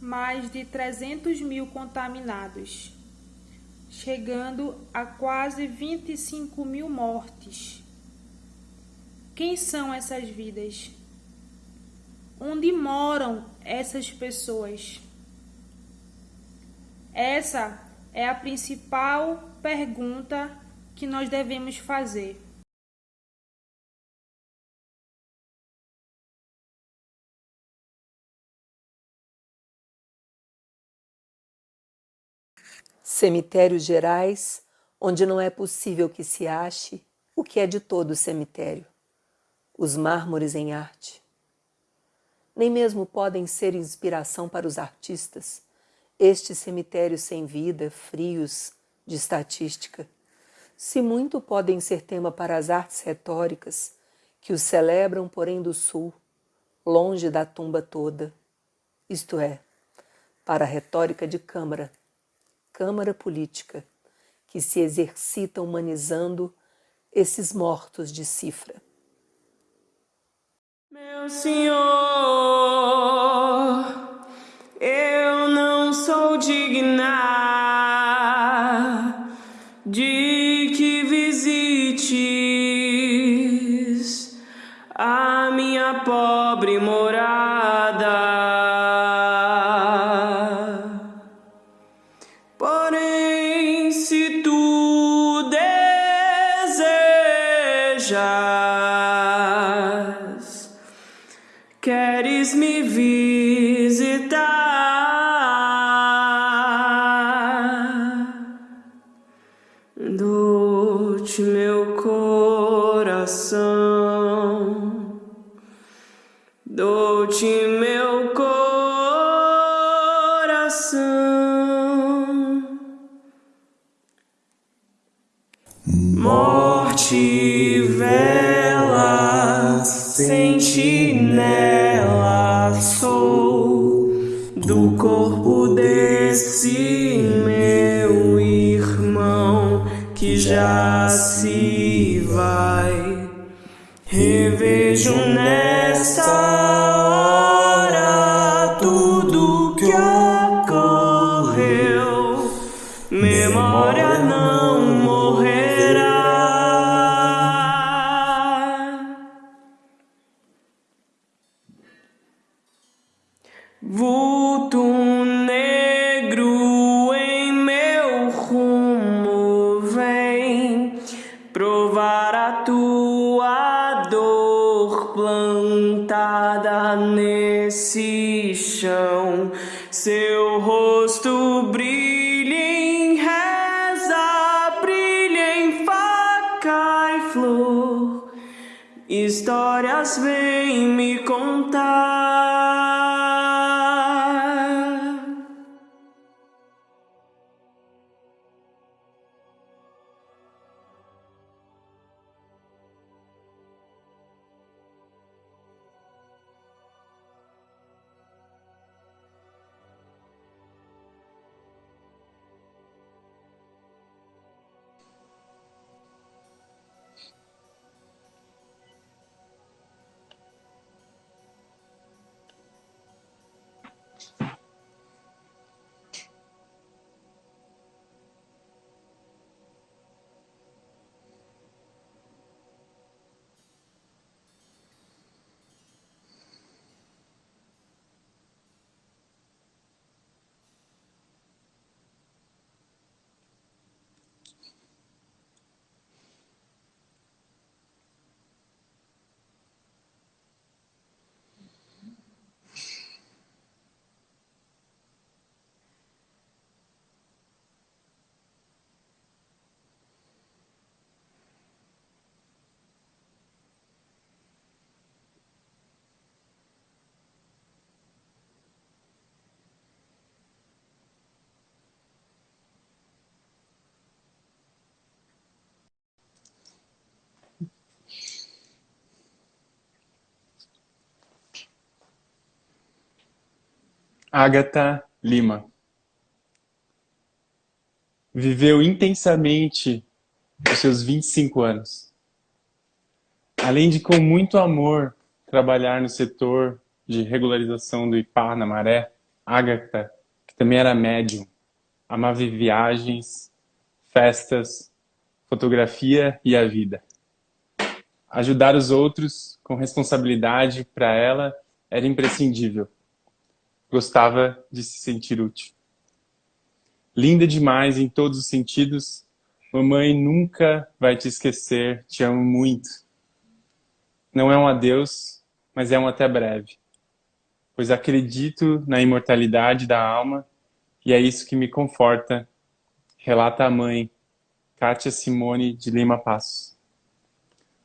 mais de 300 mil contaminados, chegando a quase 25 mil mortes. Quem são essas vidas? Onde moram essas pessoas? Essa é a principal pergunta que nós devemos fazer. Cemitérios gerais, onde não é possível que se ache o que é de todo o cemitério, os mármores em arte. Nem mesmo podem ser inspiração para os artistas, estes cemitérios sem vida, frios, de estatística. Se muito podem ser tema para as artes retóricas, que os celebram, porém, do sul, longe da tumba toda, isto é, para a retórica de Câmara, Câmara política, que se exercita humanizando esses mortos de cifra. Meu Senhor, coração, Revejo nesta Seu rosto brilha em reza, brilha em faca e flor. Histórias vêm me contar. Agatha Lima. Viveu intensamente os seus 25 anos. Além de, com muito amor, trabalhar no setor de regularização do IPAR na Maré, Agatha, que também era médium, amava viagens, festas, fotografia e a vida. Ajudar os outros com responsabilidade para ela era imprescindível. Gostava de se sentir útil. Linda demais em todos os sentidos, mamãe nunca vai te esquecer, te amo muito. Não é um adeus, mas é um até breve. Pois acredito na imortalidade da alma e é isso que me conforta, relata a mãe, Kátia Simone de Lima Passos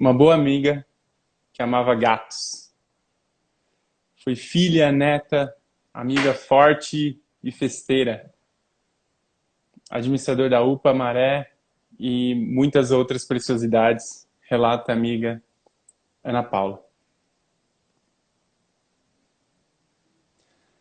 uma boa amiga que amava gatos. Foi filha, neta, amiga forte e festeira. Administrador da UPA Maré e muitas outras preciosidades, relata a amiga Ana Paula.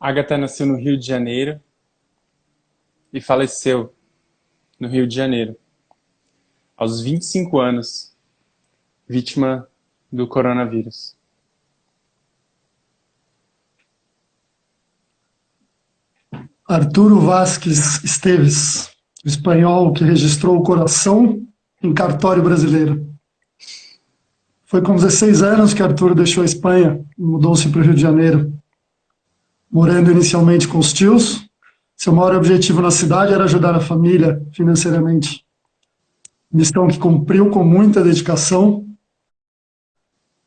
Agatha nasceu no Rio de Janeiro e faleceu no Rio de Janeiro, aos 25 anos, vítima do coronavírus. Arturo Vasques Esteves, espanhol que registrou o coração em cartório brasileiro. Foi com 16 anos que Arturo deixou a Espanha e mudou-se para o Rio de Janeiro. Morando inicialmente com os tios, seu maior objetivo na cidade era ajudar a família financeiramente. Missão que cumpriu com muita dedicação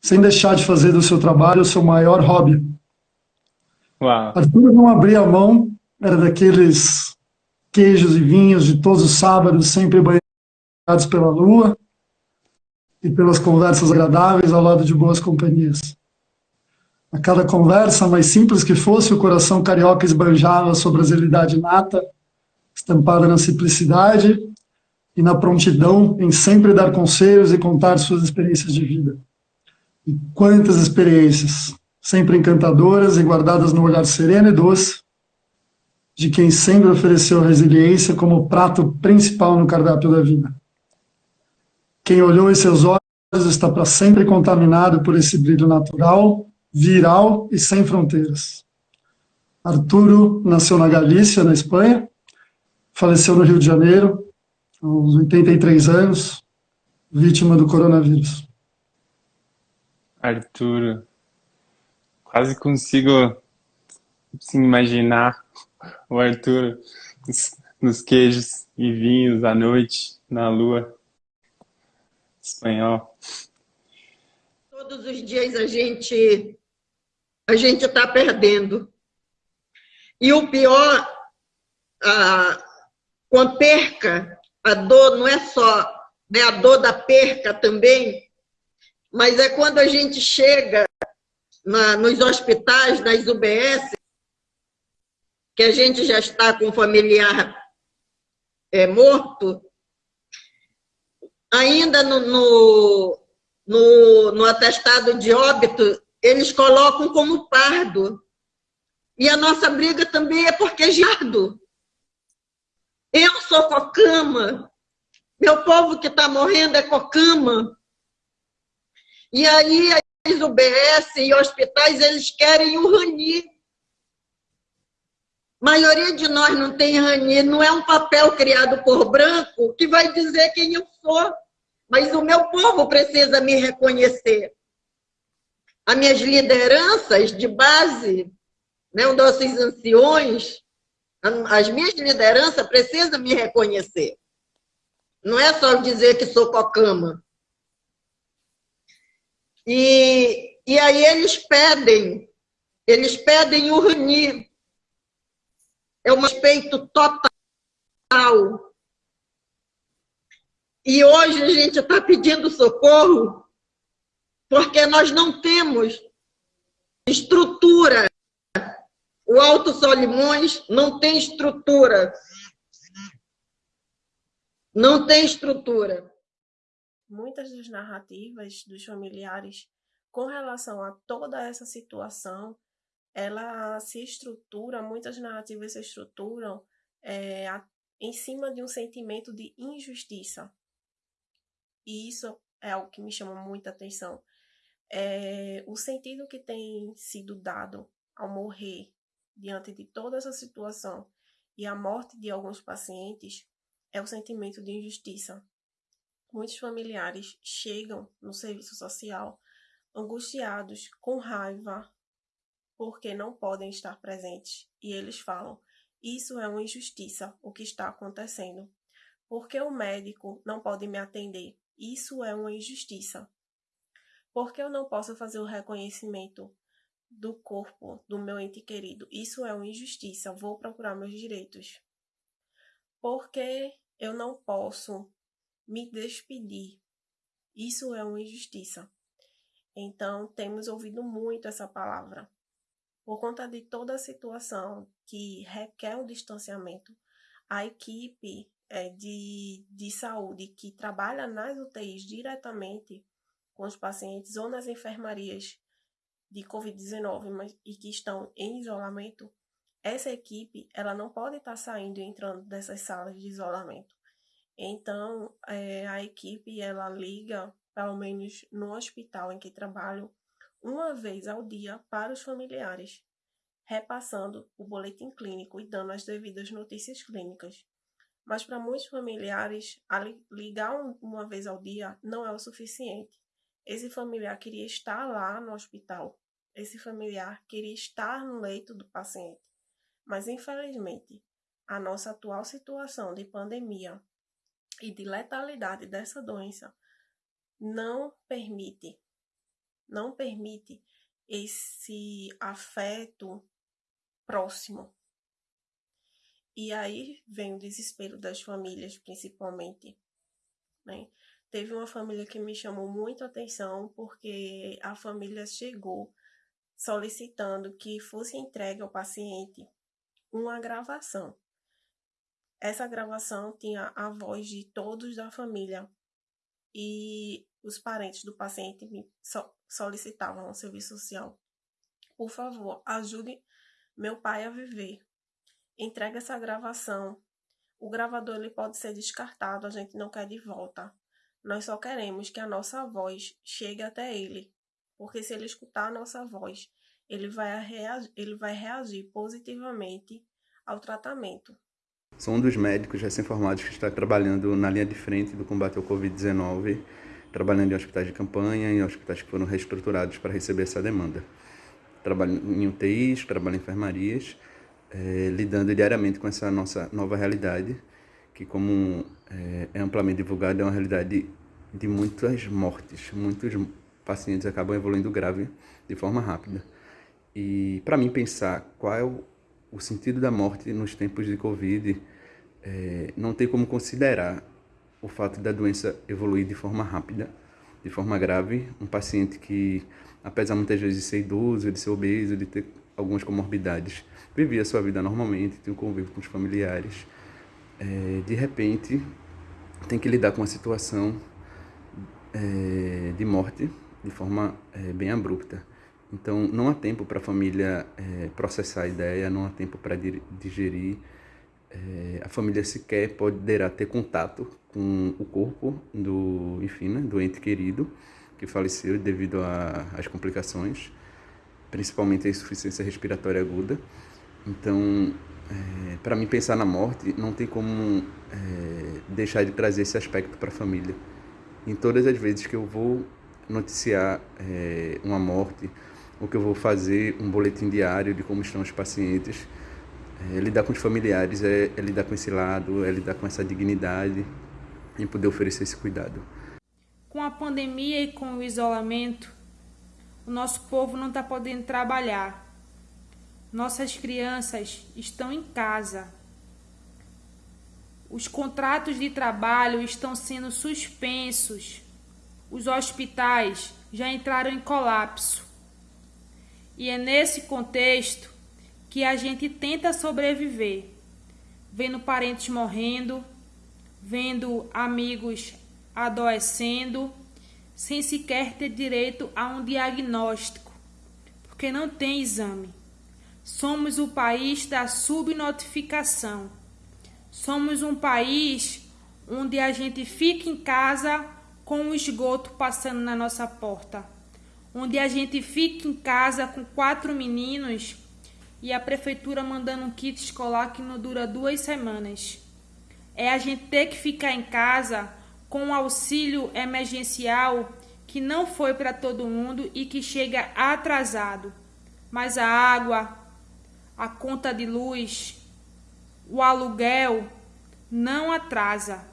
sem deixar de fazer do seu trabalho o seu maior hobby. Uau. Arthur não abria a mão, era daqueles queijos e vinhos de todos os sábados, sempre banhados pela lua e pelas conversas agradáveis ao lado de boas companhias. A cada conversa, mais simples que fosse, o coração carioca esbanjava sua brasilidade nata, estampada na simplicidade e na prontidão em sempre dar conselhos e contar suas experiências de vida. E quantas experiências, sempre encantadoras e guardadas no olhar sereno e doce, de quem sempre ofereceu resiliência como prato principal no cardápio da vida. Quem olhou em seus olhos está para sempre contaminado por esse brilho natural, viral e sem fronteiras. Arturo nasceu na Galícia, na Espanha, faleceu no Rio de Janeiro, aos 83 anos, vítima do coronavírus. Arturo. Quase consigo assim, imaginar o Arturo nos queijos e vinhos à noite, na lua. Espanhol. Todos os dias a gente a gente está perdendo. E o pior, a, com a perca, a dor não é só né, a dor da perca também, mas é quando a gente chega na, nos hospitais, nas UBS, que a gente já está com um familiar é, morto, ainda no, no, no, no atestado de óbito, eles colocam como pardo. E a nossa briga também é porque é jardo. Eu sou cocama. Meu povo que está morrendo é cocama. E aí as UBS e hospitais, eles querem o RANI. Maioria de nós não tem RANI, não é um papel criado por branco que vai dizer quem eu sou. Mas o meu povo precisa me reconhecer. As minhas lideranças de base, né, os nossos anciões, as minhas lideranças precisam me reconhecer. Não é só dizer que sou cocama. E, e aí eles pedem, eles pedem o RUNI. É um respeito total. E hoje a gente está pedindo socorro porque nós não temos estrutura. O Alto Solimões não tem estrutura. Não tem estrutura muitas das narrativas dos familiares com relação a toda essa situação, ela se estrutura, muitas narrativas se estruturam é, em cima de um sentimento de injustiça. E isso é algo que me chama muita atenção. É, o sentido que tem sido dado ao morrer diante de toda essa situação e a morte de alguns pacientes é o sentimento de injustiça. Muitos familiares chegam no serviço social angustiados, com raiva, porque não podem estar presentes. E eles falam: Isso é uma injustiça, o que está acontecendo. Porque o médico não pode me atender. Isso é uma injustiça. Porque eu não posso fazer o reconhecimento do corpo do meu ente querido. Isso é uma injustiça. Vou procurar meus direitos. Porque eu não posso me despedir. Isso é uma injustiça. Então, temos ouvido muito essa palavra. Por conta de toda a situação que requer um distanciamento, a equipe é, de, de saúde que trabalha nas UTIs diretamente com os pacientes ou nas enfermarias de Covid-19 e que estão em isolamento, essa equipe ela não pode estar saindo e entrando dessas salas de isolamento. Então, é, a equipe ela liga pelo menos no hospital em que trabalho, uma vez ao dia para os familiares, repassando o boletim clínico e dando as devidas notícias clínicas. Mas para muitos familiares, ligar uma vez ao dia não é o suficiente. Esse familiar queria estar lá no hospital, esse familiar queria estar no leito do paciente. Mas infelizmente, a nossa atual situação de pandemia e de letalidade dessa doença não permite, não permite esse afeto próximo. E aí vem o desespero das famílias, principalmente. Né? Teve uma família que me chamou muito atenção porque a família chegou solicitando que fosse entregue ao paciente uma gravação. Essa gravação tinha a voz de todos da família e os parentes do paciente me solicitavam ao serviço social. Por favor, ajude meu pai a viver. Entregue essa gravação. O gravador ele pode ser descartado, a gente não quer de volta. Nós só queremos que a nossa voz chegue até ele, porque se ele escutar a nossa voz, ele vai ele vai reagir positivamente ao tratamento. Sou um dos médicos recém-formados que está trabalhando na linha de frente do combate ao Covid-19 trabalhando em hospitais de campanha, em hospitais que foram reestruturados para receber essa demanda. Trabalho em UTIs, trabalho em enfermarias, é, lidando diariamente com essa nossa nova realidade, que como é, é amplamente divulgada, é uma realidade de muitas mortes, muitos pacientes acabam evoluindo grave de forma rápida. E para mim pensar qual é o, o, sentido da morte nos tempos de Covid, é, não tem como considerar o fato da doença evoluir de forma rápida, de forma grave, um paciente que, apesar muitas vezes de ser idoso, de ser obeso, de ter algumas comorbidades, vivia sua vida normalmente, tinha um convívio com os familiares, é, de repente tem que lidar com uma situação é, de morte de forma é, bem abrupta. Então, não há tempo para a família é, processar a ideia, não há tempo para digerir é, a família sequer poderá ter contato com o corpo do, enfim, né, do ente querido que faleceu devido às complicações, principalmente a insuficiência respiratória aguda. Então, é, para mim pensar na morte não tem como deixar de trazer esse aspecto para a família. Em todas as vezes que eu vou noticiar uma morte, ou que eu vou fazer um boletim diário de como estão os pacientes, é, lidar com os familiares é, é lidar com esse lado, é lidar com essa dignidade e poder oferecer esse cuidado. Com a pandemia e com o isolamento, o nosso povo não está podendo trabalhar. Nossas crianças estão em casa. Os contratos de trabalho estão sendo suspensos. Os hospitais já entraram em colapso. E é nesse contexto que a gente tenta sobreviver, vendo parentes morrendo, vendo amigos adoecendo, sem sequer ter direito a um diagnóstico, porque não tem exame. Somos o país da subnotificação. Somos um país onde a gente fica em casa com o esgoto passando na nossa porta. Onde a gente fica em casa com quatro meninos e a prefeitura mandando um kit escolar que não dura duas semanas. É a gente ter que ficar em casa com um auxílio emergencial que não foi para todo mundo e que chega atrasado. Mas a água, a conta de luz, o aluguel não atrasa.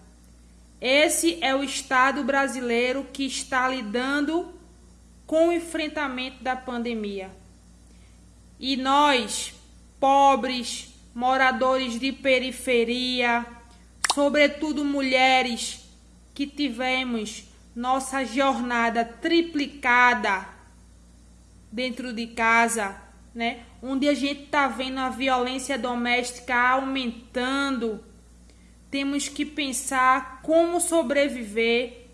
Esse é o Estado brasileiro que está lidando com o enfrentamento da pandemia. E nós, pobres, moradores de periferia, sobretudo mulheres que tivemos nossa jornada triplicada dentro de casa, né? Onde a gente está vendo a violência doméstica aumentando, temos que pensar como sobreviver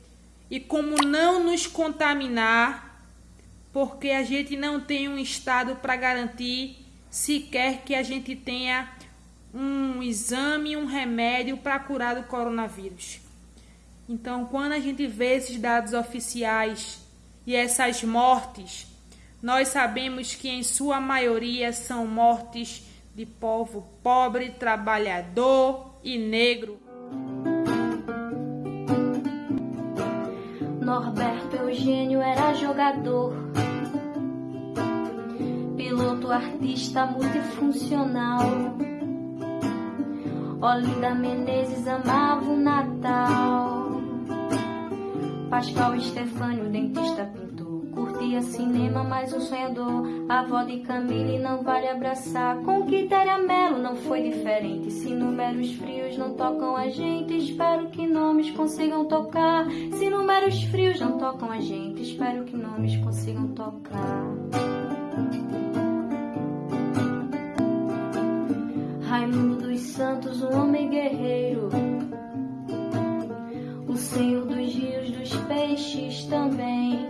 e como não nos contaminar, porque a gente não tem um estado para garantir sequer que a gente tenha um exame, um remédio para curar do coronavírus. Então, quando a gente vê esses dados oficiais e essas mortes, nós sabemos que em sua maioria são mortes de povo pobre, trabalhador e negro. Norberto Eugênio era jogador, piloto, artista multifuncional. Olinda Menezes amava o Natal. Pascal Estefânio, dentista pintor. Curtia cinema, mas um sonhador. A avó de Camille não vale abraçar. Com Quitéria Melo não foi diferente. Se números frios não tocam a gente, espero que nomes consigam tocar. Se números frios não tocam a gente, espero que nomes consigam tocar. Raimundo dos Santos, um homem guerreiro. O Senhor dos rios, dos peixes também.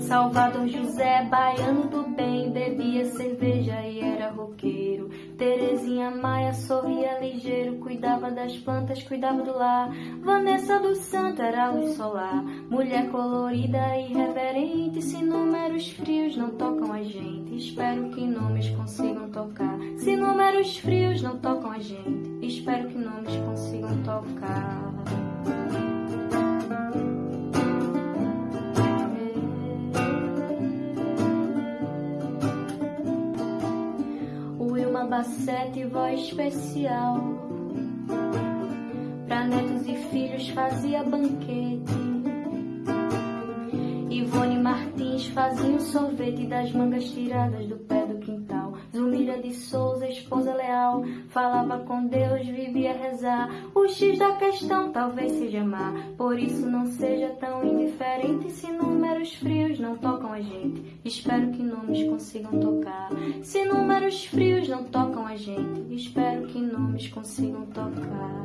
Salvador José, baiano do bem, bebia cerveja e era roqueiro. Terezinha Maia sorria ligeiro, cuidava das plantas, cuidava do lar. Vanessa do Santo era luz solar, mulher colorida e reverente. Se números frios não tocam a gente, espero que nomes consigam tocar. Se números frios não tocam a gente, espero que nomes consigam tocar. Bacete, voz especial. Pra netos e filhos fazia banquete. Ivone Martins fazia um sorvete das mangas tiradas do pé do quintal. Zumira de Souza, esposa falava com Deus, vivia rezar. O X da questão talvez seja amar, por isso não seja tão indiferente se números frios não tocam a gente. Espero que nomes consigam tocar. Se números frios não tocam a gente, espero que nomes consigam tocar.